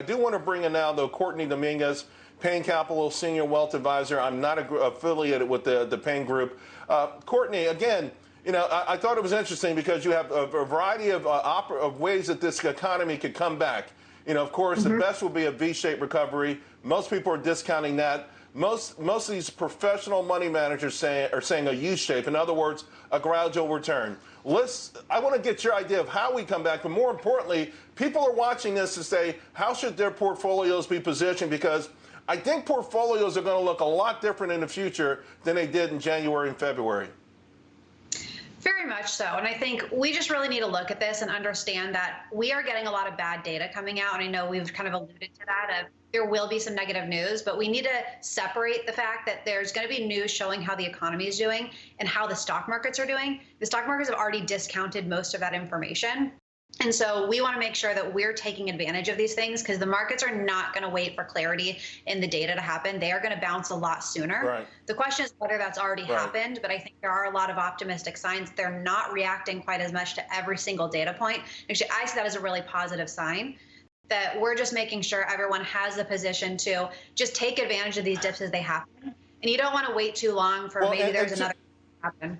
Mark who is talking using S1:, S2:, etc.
S1: I do want to bring in now, though, Courtney Dominguez, Payne Capital Senior Wealth Advisor. I'm not a, affiliated with the, the Payne Group. Uh, Courtney, again, you know, I, I, thought it was interesting because you have a, a variety of, uh, of ways that this economy could come back. You know, of course, mm-hmm. the best will be a V-shaped recovery. Most people are discounting that. Most most of these professional money managers say, are saying a U-shape. In other words, a gradual return. Let's. I want to get your idea of how we come back, but more importantly, people are watching this to say how should their portfolios be positioned because I think portfolios are going to look a lot different in the future than they did in January and February.
S2: Very much so. And I think we just really need to look at this and understand that we are getting a lot of bad data coming out. And I know we've kind of alluded to that of there will be some negative news, but we need to separate the fact that there's going to be news showing how the economy is doing and how the stock markets are doing. The stock markets have already discounted most of that information. And so we want to make sure that we're taking advantage of these things because the markets are not going to wait for clarity in the data to happen. They are going to bounce a lot sooner.
S1: Right.
S2: The question is whether that's already right. happened, but I think there are a lot of optimistic signs. They're not reacting quite as much to every single data point. Actually, I see that as a really positive sign that we're just making sure everyone has the position to just take advantage of these dips as they happen. And you don't want to wait too long for well, maybe there's another happen.